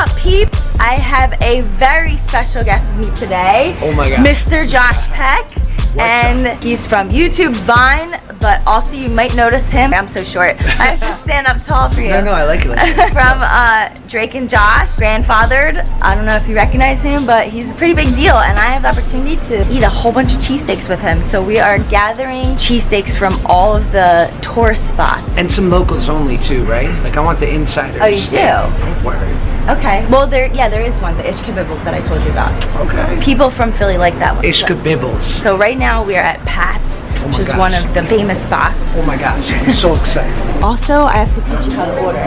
up, peeps? I have a very special guest with me today. Oh my God. Mr. Josh Peck. and he's from YouTube, Vine, but also you might notice him. I'm so short. I have to stand up tall for you. No, no, I like it. Like that. from uh, Drake and Josh, grandfathered. I don't know if you recognize him, but he's a pretty big deal, and I have the opportunity to eat a whole bunch of cheesesteaks with him. So we are gathering cheesesteaks from all of the tourist spots. and some locals only too, right? Like I want the insiders. Oh, you do? Don't worry. Okay. Well, there, yeah, there is one, the Ishkabibbles that I told you about. Okay. People from Philly like that one. Ishka Bibbles. So right now we are at Pat's, Oh which is gosh. one of the famous spots. Oh my gosh, I'm so excited. Also, I have to teach you how to order.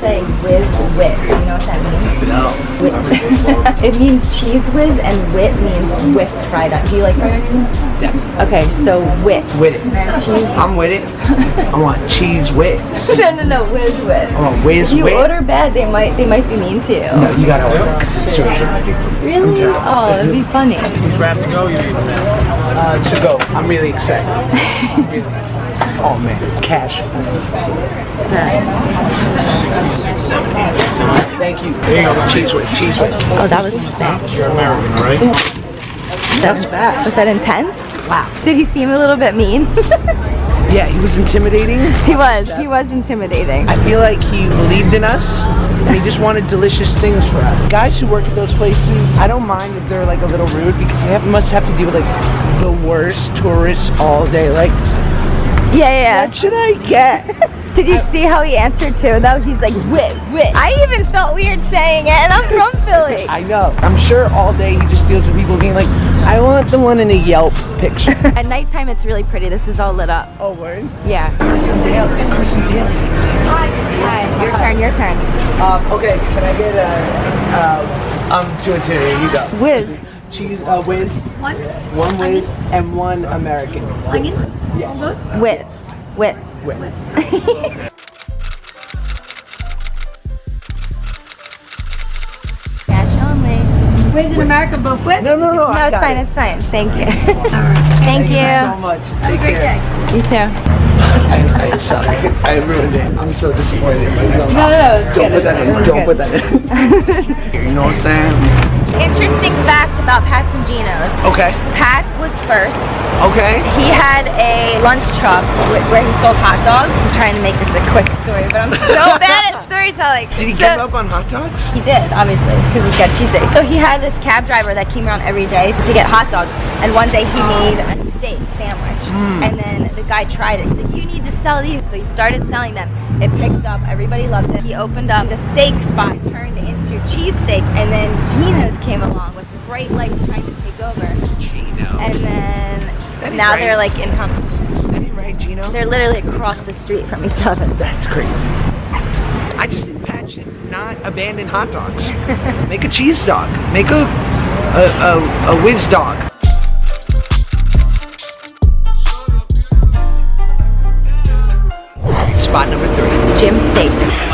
Say whiz wit. You know what that means? No. Wit. it means cheese whiz and wit means with fried onions. Do you like fried onions? Yeah. Okay, so wit. With it. Cheese. I'm with it. I want cheese with. no, no, no, whiz wit. I want whiz If you with. order bad, they might they might be mean to you. No, you gotta order because it's so Really? Oh, that'd be funny. Uh, to go. I'm really excited. I'm really excited. Oh man, cash. Thank you. There you go. Cheese with, cheese with. Oh, that was fast. You're American, right? That was fast. Was that intense? Wow. Did he seem a little bit mean? Yeah, he was intimidating. he was. He was intimidating. I feel like he believed in us and he just wanted delicious things for us. Guys who work at those places, I don't mind if they're like a little rude because they have, must have to deal with like the worst tourists all day. Like, Yeah, yeah. what should I get? Did you see how he answered too? Though he's like, wit, wit. I even felt weird saying it, and I'm from Philly. I know. I'm sure all day he just deals with people being like, I want the one in the Yelp picture. At nighttime, it's really pretty. This is all lit up. oh, word? Yeah. Carson Daly. Carson Daly. Hi. Hi. Your turn. Your turn. Um, okay, can I get a, uh, um, two and two, here you go. Whiz. Cheese, uh, whiz. One? One whiz and one American. Onions? Yes. Wit. Wit. Whiz. Cash only. Where's in America both with? No, no, no. No, I it's fine. it. It's fine. Thank you. Alright. Thank so you. So much. Have a Take great care. day. You too. I, I suck. I ruined it. I'm so disappointed in myself. No, no, no. Don't good. put that in. Don't good. put that in. you know what I'm saying? Interesting fact about Pat's and Geno's. Okay. Pat's was first. Okay. He had a lunch truck where he sold hot dogs. I'm trying to make this a quick story, but I'm so bad at storytelling. Did he So- give up on hot dogs? He did, obviously, because he's got cheesesteak. So he had this cab driver that came around every day to get hot dogs. And one day he made a steak sandwich. Mm. And then the guy tried it. He's like, you need to sell these. So he started selling them. It picked up. Everybody loved it. He opened up the steak spot, turned into cheesesteak. And then Geno's came along with bright lights trying to take over. Geno. And then now right. they're like in competition. Right, Gino? They're literally across the street from each other. That's crazy. I just think Pat should not abandon hot dogs. Make a cheese dog. Make a a, a, a whiz dog. Spot number three. Jim Steak.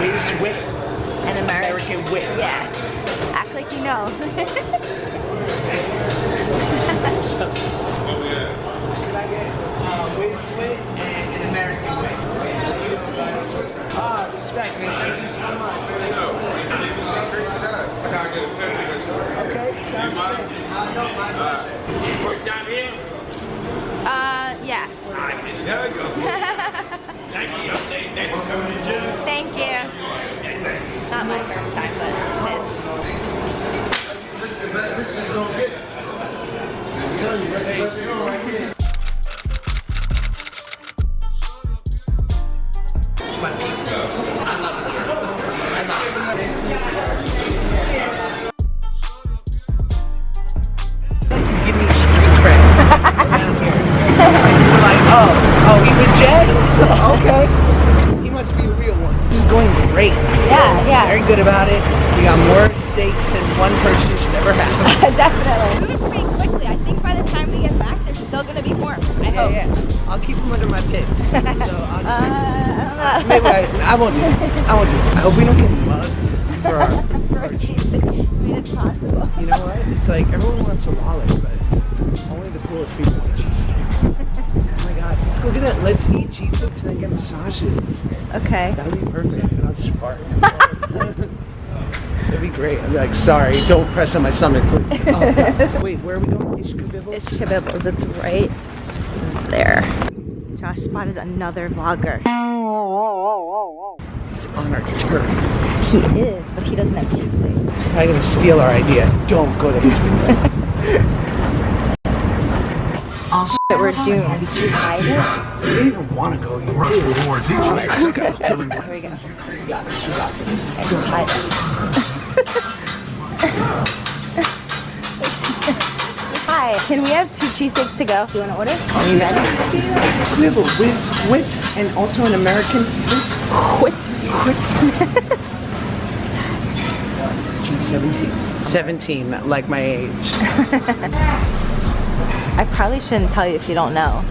Whiz wit. An American. American wit. Yeah. Act like you know. We got more steaks than one person should ever have. Definitely. Moving pretty quickly. I think by the time we get back, there's still gonna be more. I Yeah, hope. yeah. I'll keep them under my pits. So I'll just, Uh, I don't know. maybe I, I won't do it. I won't do it. I hope we don't get mugged for our, For a cheesesteak. I mean, it's possible. You know what? It's like everyone wants a wallet, but only the coolest people want cheesesteaks. oh my god. Let's go get it. Let's eat cheesesteaks and then get massages. Okay. That would be perfect. And I'll just fart. That'd be great. I'd be like, sorry, don't press on my stomach, please. Oh, God. Wait, where are we going? Ishkabibbles? It's It's right there. Josh spotted another vlogger. He's on our turf. He is, but he doesn't have cheesesteak. He's probably gonna steal our idea. Don't go to Ishkabibbles. But we're doomed to hide it. You don't even want to go. You Rush rewards each night. Let's. Here we go. You got this. You got this. I just hide it. Hi, can we have two cheesesteaks to go? Do you want to order? Are you ready? We have a whiz wit and also an American Quit. quit. She's 17. 17, like my age. I probably shouldn't tell you if you don't know.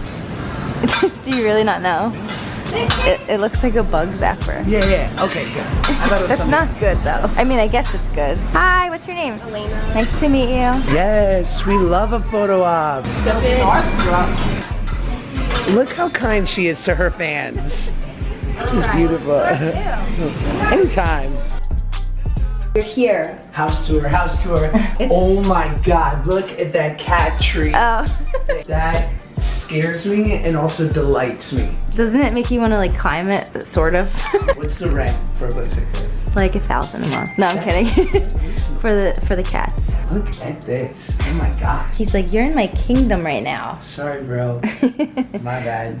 Do you really not know? It, it looks like a bug zapper. Yeah, yeah. Okay, good. I it That's something- not good though. I mean, I guess it's good. Hi, what's your name? Elena. Nice to meet you. Yes, we love a photo op. Look how kind she is to her fans. This is beautiful. Anytime. You're here. House tour, house tour. oh my god, look at that cat tree. Oh. That scares me and also delights me. Doesn't it make you want to like climb it? Sort of. What's the rent for a place like this? like a thousand a month. No, I'm kidding. for the for the cats. Look at this. Oh my god. He's like, you're in my kingdom right now. Sorry, bro. My bad.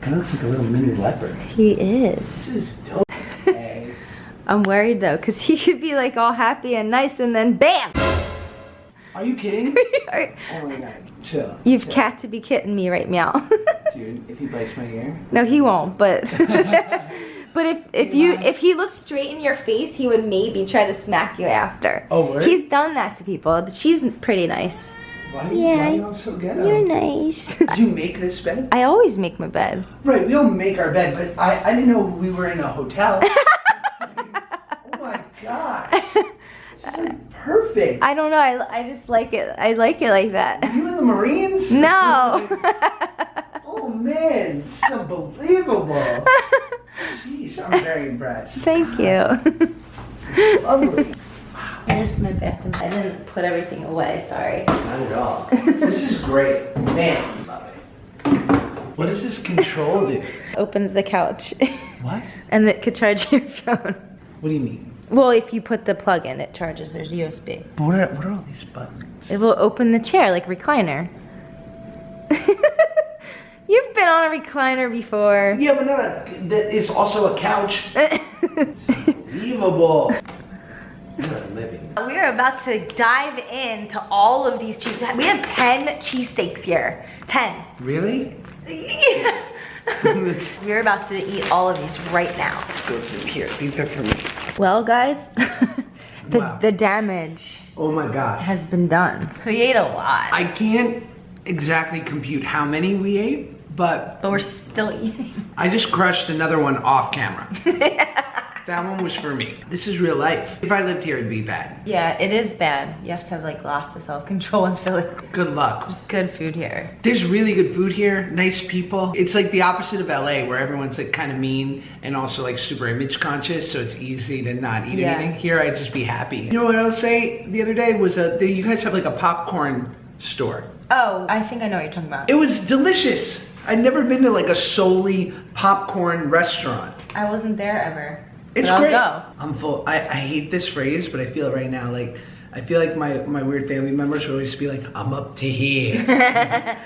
Kind of looks like a little mini leopard. He is. This is dope. Eh? I'm worried though, cause he could be like all happy and nice, and then bam! Are you kidding? Alright, Oh my god. Chill. You've Chill. cat to be kidding me right meow. Dude, if he bites my ear. no, he won't. But but if if you if he looked straight in your face, he would maybe try to smack you after. Oh, word? He's done that to people. She's pretty nice. Why, Yeah, why you all so ghetto? You're nice. Did you make this bed? I always make my bed. Right, we don't make our bed, but I, I didn't know we were in a hotel. oh my god. Like perfect. I don't know. I, I just like it. I like it like that. you in the Marines? No. oh man, this is unbelievable. Jeez, I'm very impressed. Thank you. Lovely. Here's my bathroom. I didn't put everything away. Sorry. Not at all. This is great. Man, love it. What does this control do? Opens the couch, What? and it could charge your phone. What do you mean? Well, if you put the plug in, it charges. There's USB. But what are, what are all these buttons? It will open the chair like recliner. You've been on a recliner before. Yeah, but not a, that is also a couch. Unbelievable. We are about to dive into all of these cheese. We have 10 cheesesteaks here. 10. Really? We're about to eat all of these right now. Go through here. Leave that for me. Well, guys, the, Wow. the damage Oh my god has been done. We ate a lot, I can't exactly compute how many we ate, but but we're still eating. I just crushed another one off camera. that one was for me. This is real life. If I lived here, it'd be bad. Yeah, it is bad. You have to have like lots of self-control and feel Good luck. there's good food here. There's really good food here, nice people. It's like the opposite of LA where everyone's like kind of mean and also like super image conscious, so it's easy to not eat Yeah. anything. Here, I'd just be happy. You know what I'll say the other day was uh, you guys have like a popcorn store. Oh, I think I know what you're talking about. It was delicious. I'd never been to like a solely popcorn restaurant. I wasn't there ever. It's but I'll great. go. I'm full. I, I hate this phrase, but I feel it right now. Like I feel like my, my weird family members would always be like, I'm up to here.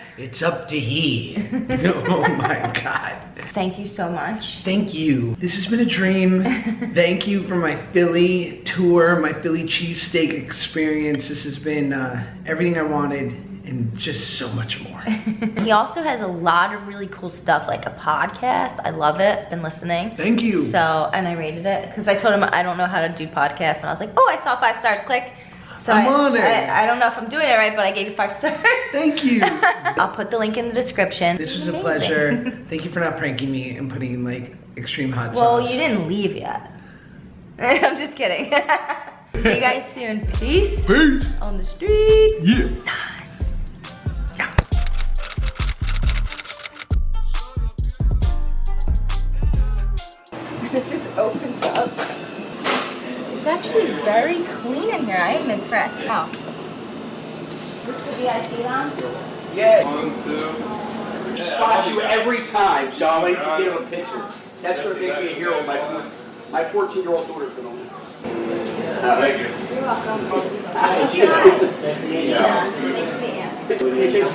it's up to here. oh my God. Thank you so much. Thank you. This has been a dream. Thank you for my Philly tour, my Philly cheesesteak experience. This has been uh, everything I wanted and just so much more. He also has a lot of really cool stuff, like a podcast. I love it. Been listening. Thank you. So, and I rated it because I told him I don't know how to do podcasts, and I was like, oh, I saw five stars. Click. So I'm I, on it. I, I don't know if I'm doing it right, but I gave you five stars. Thank you. I'll put the link in the description. This was a pleasure. Thank you for not pranking me and putting like extreme hot Well, sauce. you didn't leave yet. I'm just kidding. See you guys soon. Peace Peace. on the streets. Yeah. Actually very clean in here. I am impressed. Wow. Is this the VIP lounge? spot you every time, so I'll make you give a picture. That's gonna make me a hero. My my 14 year old daughter's gonna win. Thank you. You're welcome. Hi, Gina. Nice to meet you. Nice to meet you.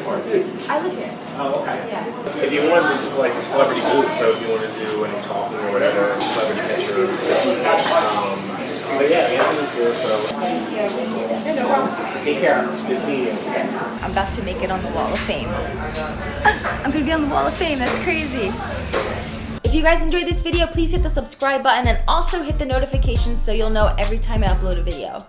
I live here. Oh, okay. Yeah. If you want, this is like a celebrity booth, so if you want to do any talking or whatever, celebrity picture. Um, but yeah, Anthony's here, so Thank you. I appreciate it. take care. Good seeing you. I'm about to make it on the Wall of Fame. I'm gonna be on the Wall of Fame. That's crazy. If you guys enjoyed this video, please hit the subscribe button and also hit the notifications so you'll know every time I upload a video.